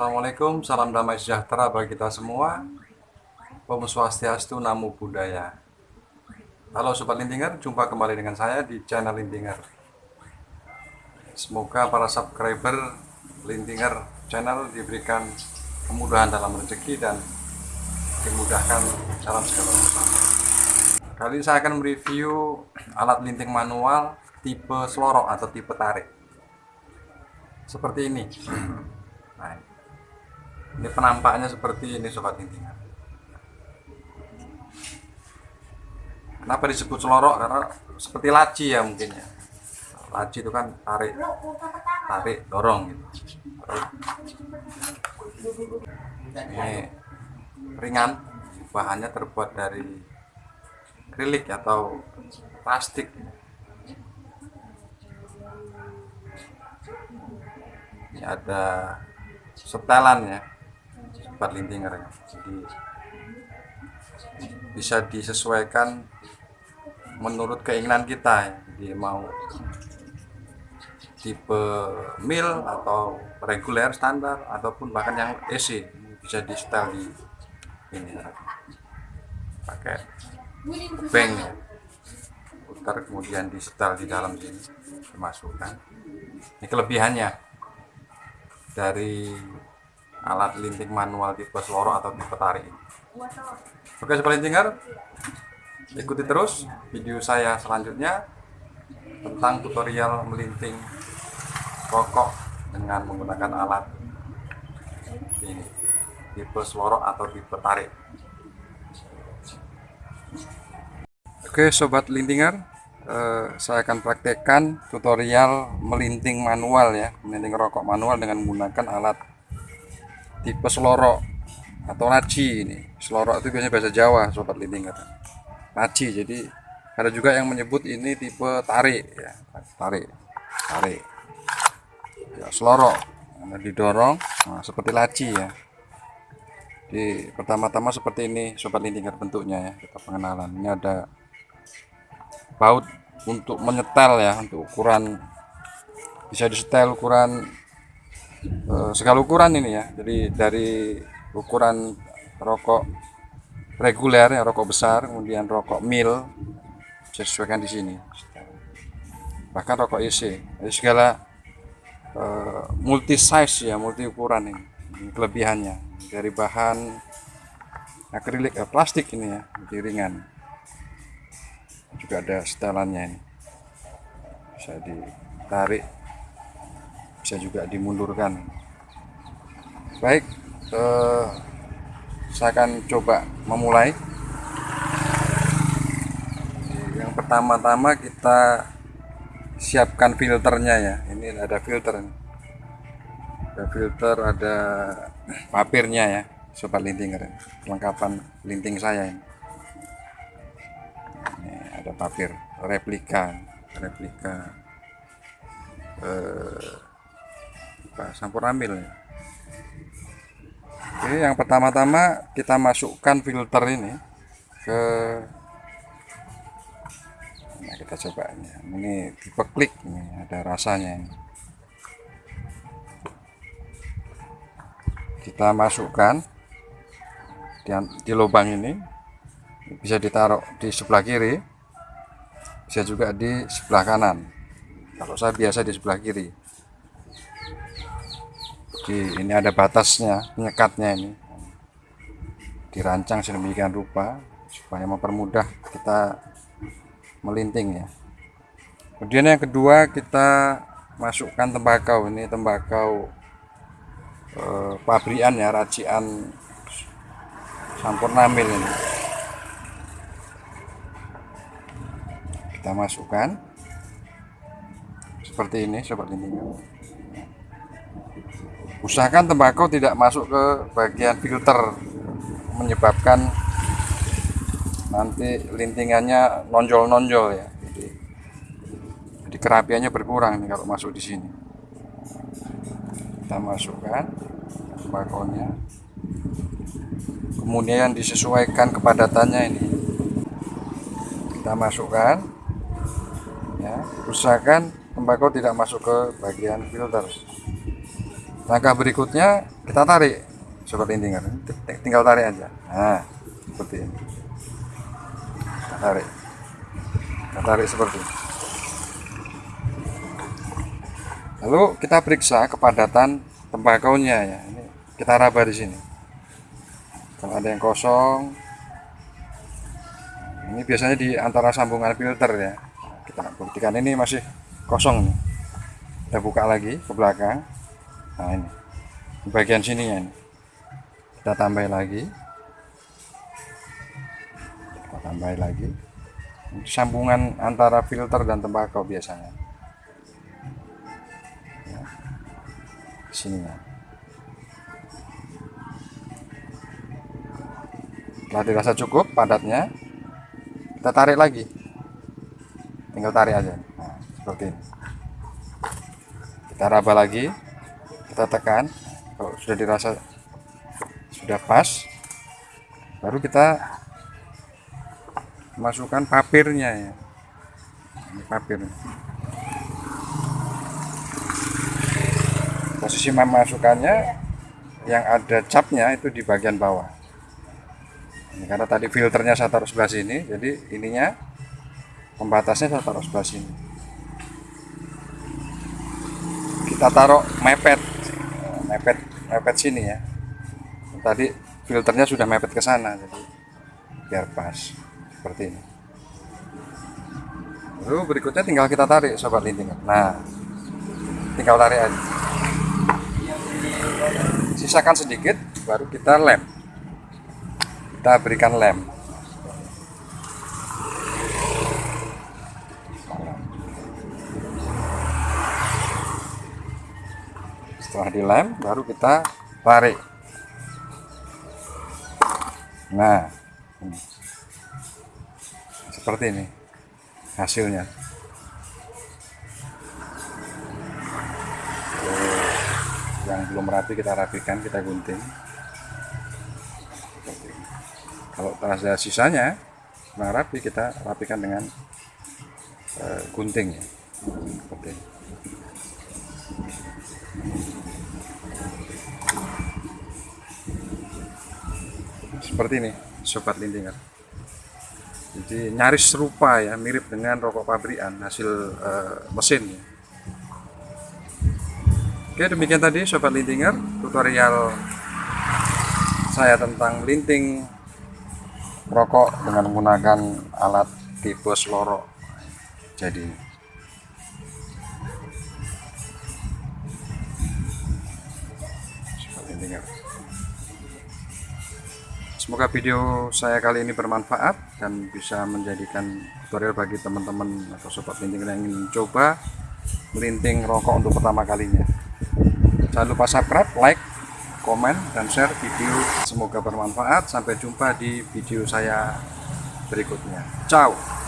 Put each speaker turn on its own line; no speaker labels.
Assalamualaikum, salam damai sejahtera bagi kita semua. Om Swastiastu, Namo Buddhaya. Halo Sobat Lintinger, jumpa kembali dengan saya di channel Lintinger. Semoga para subscriber Lintinger channel diberikan kemudahan dalam rezeki dan dimudahkan dalam segala urusan. Kali ini saya akan mereview alat linting manual tipe selorok atau tipe tarik. Seperti ini. Nah, ini penampaknya seperti ini sobat lintingan. Kenapa disebut selorok? Karena seperti laci ya mungkin ya. Laci itu kan tarik, tarik, dorong gitu. Ini ringan, bahannya terbuat dari akrilik atau plastik ini ada setelan ya sobat lintinger jadi bisa disesuaikan menurut keinginan kita ya. jadi mau tipe mil atau reguler standar ataupun bahkan yang EC bisa di setel di ini pakai bank ya. Putar kemudian di setel di dalam sini dimasukkan. Ini kelebihannya. Dari alat linting manual tipe seloro atau tipe tarik. Oke sobat lintinger ikuti terus video saya selanjutnya tentang tutorial melinting rokok dengan menggunakan alat ini tipe seloro atau tipe tarik. Oke sobat lintinger eh, saya akan praktekkan tutorial melinting manual ya melinting rokok manual dengan menggunakan alat tipe selorok atau laci ini. Selorok itu biasanya bahasa Jawa sobat lintinger laci jadi ada juga yang menyebut ini tipe tarik ya. Tarik tarik. Ya selorok. Didorong nah, seperti laci ya. Di pertama-tama seperti ini sobat lintinger bentuknya ya. Kita pengenalan. Ini ada baut untuk menyetel ya untuk ukuran. Bisa disetel ukuran eh, segala ukuran ini ya. Jadi dari ukuran rokok reguler ya rokok besar kemudian rokok mil bisa disesuaikan di sini. Bahkan rokok EC jadi segala eh, multi size ya multi ukuran ini, ini kelebihannya. Dari bahan akrilik eh, plastik ini ya lebih ringan. Juga ada setelannya ini. Bisa ditarik bisa juga dimundurkan. Baik eh, saya akan coba memulai. Yang pertama-tama kita siapkan filternya ya. Ini ada filter ada filter ada papirnya ya sobat lintinger kelengkapan linting saya ini ada papir replika replika eh, sampurnamil ya. Oke, yang pertama-tama kita masukkan filter ini ke nah kita coba ini. Ini tipe klik ini ada rasanya ini. Kita masukkan di, di lubang ini. Bisa ditaruh di sebelah kiri bisa juga di sebelah kanan. Kalau saya biasa di sebelah kiri jadi ini ada batasnya penyekatnya ini. Dirancang sedemikian rupa supaya mempermudah kita melinting ya. Kemudian yang kedua kita masukkan tembakau. Ini tembakau eh, pabrikan ya racian sampurnamil ini. Kita masukkan. Seperti ini sobat lintingan usahakan tembakau tidak masuk ke bagian filter menyebabkan nanti lintingannya nonjol-nonjol ya. Jadi, jadi kerapiannya berkurang nih kalau masuk di sini. Kita masukkan tembakonya. Kemudian disesuaikan kepadatannya ini. Kita masukkan. Ya usahakan tembakau tidak masuk ke bagian filter langkah berikutnya kita tarik sobat lintingan tinggal tarik aja. Nah seperti ini. Kita tarik. Kita tarik seperti ini. Lalu kita periksa kepadatan tembakaunya ya. Ini kita raba di sini. Kalau ada yang kosong ini biasanya di antara sambungan filter ya. Kita buktikan ini masih kosong nih. Kita buka lagi ke belakang nah ini. Di bagian sininya ini. Kita tambah lagi. Kita tambah lagi. Sambungan antara filter dan tembakau biasanya. Ya. sininya setelah dirasa cukup padatnya kita tarik lagi. Tinggal tarik aja. Nah, seperti ini. Kita raba lagi kita tekan. Kalau sudah dirasa sudah pas baru kita masukkan papirnya ya. Ini papir. Posisi memasukkannya yang ada capnya itu di bagian bawah. Ini karena tadi filternya saya taruh sebelah sini jadi ininya pembatasnya saya taruh sebelah sini. Kita taruh mepet mepet mepet sini ya. Tadi filternya sudah mepet ke sana jadi biar pas seperti ini. Lalu berikutnya tinggal kita tarik sobat lintingan nah tinggal tarik aja. Sisakan sedikit baru kita lem. Kita berikan lem setelah dilem baru kita tarik. Nah ini. seperti ini hasilnya. Yang belum rapi kita rapikan kita gunting. Kalau ada sisanya kurang rapi kita rapikan dengan uh, gunting ya. Seperti seperti ini sobat lintingan jadi nyaris serupa ya mirip dengan rokok pabrikan hasil uh, mesin ya. oke demikian tadi sobat lintinger tutorial saya tentang linting rokok dengan menggunakan alat tipe selorok jadi semoga video saya kali ini bermanfaat dan bisa menjadikan tutorial bagi teman-teman atau sobat linting yang ingin mencoba melinting rokok untuk pertama kalinya jangan lupa subscribe like komen, dan share video. Semoga bermanfaat. Sampai jumpa di video saya berikutnya. Ciao.